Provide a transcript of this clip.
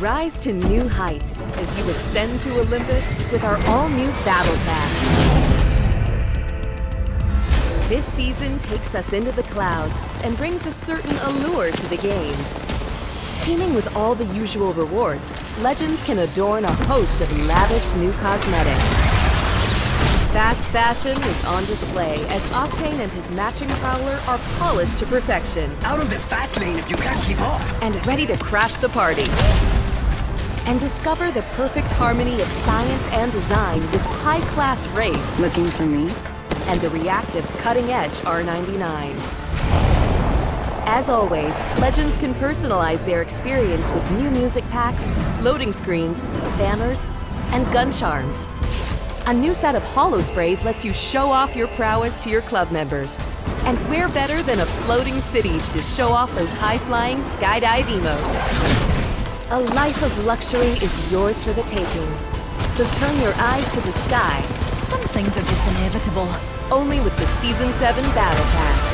Rise to new heights as you ascend to Olympus with our all-new Battle Pass. This season takes us into the clouds and brings a certain allure to the games. Teeming with all the usual rewards, Legends can adorn a host of lavish new cosmetics. Fast fashion is on display as Octane and his matching prowler are polished to perfection Out of the fast lane if you can't keep up. and ready to crash the party. And discover the perfect harmony of science and design with high-class Wraith Looking for me? and the reactive cutting-edge R99. As always, Legends can personalize their experience with new music packs, loading screens, banners, and gun charms. A new set of holo sprays lets you show off your prowess to your club members. And where better than a floating city to show off those high-flying skydive emotes? A life of luxury is yours for the taking. So turn your eyes to the sky, Some things are just inevitable. only with the Season 7 Battle Pass.